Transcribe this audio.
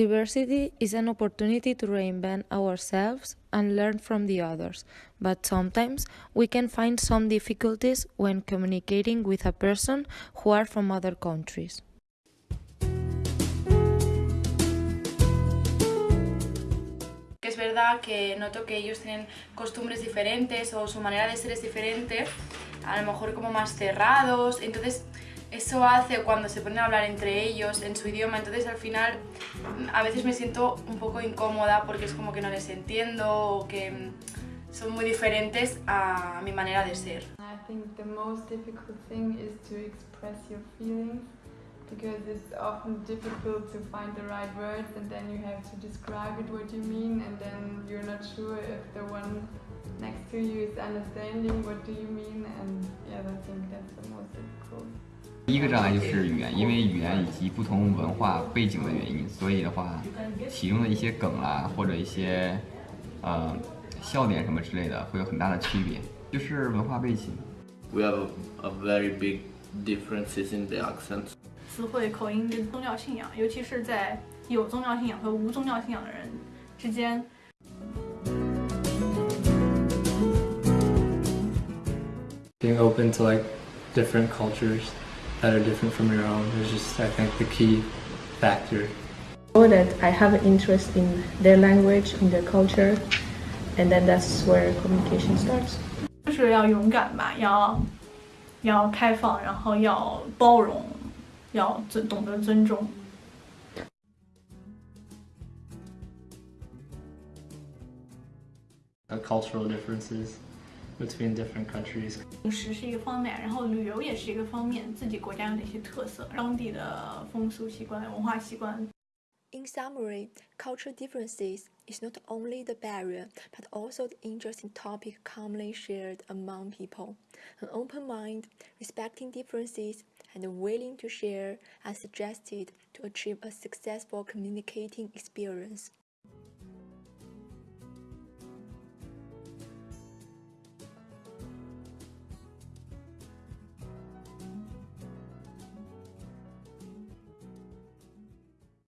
Diversity is an opportunity to reinvent ourselves and learn from the others, but sometimes we can find some difficulties when communicating with a person who are from other countries. Es verdad que noto que ellos tienen costumbres diferentes o su manera de ser es diferente, a lo mejor como más cerrados, entonces eso hace cuando se ponen a hablar entre ellos en su idioma, entonces al final a veces me siento un poco incómoda porque es como que no les entiendo o que son muy diferentes a mi manera de ser. I think the most difficult thing is to express your feelings because it's often difficult to find the right words and then you have to describe it what you mean and then you're not sure if the one next to you is understanding what do you mean and yeah I think that's the most difficult. 第一个障碍就是语言，因为语言以及不同文化背景的原因，所以的话，其中的一些梗啦，或者一些呃笑点什么之类的，会有很大的区别，就是文化背景。We have a, a very big differences in the accents. 词汇、口音跟宗教信仰，尤其是在有宗教信仰和无宗教信仰的人之间。being open to like different cultures that are different from your own is just I think the key factor. know that I have an interest in their language, in their culture, and then that's where communication starts. 就是要勇敢吧，要要开放，然后要包容，要尊懂得尊重。 The cultural differences between different countries. 饮食是一个方面，然后旅游也是一个方面，自己国家有哪些特色，当地的风俗习惯、文化习惯。 In summary, cultural differences is not only the barrier, but also the interesting topic commonly shared among people. An open mind, respecting differences, and willing to share are suggested to achieve a successful communicating experience.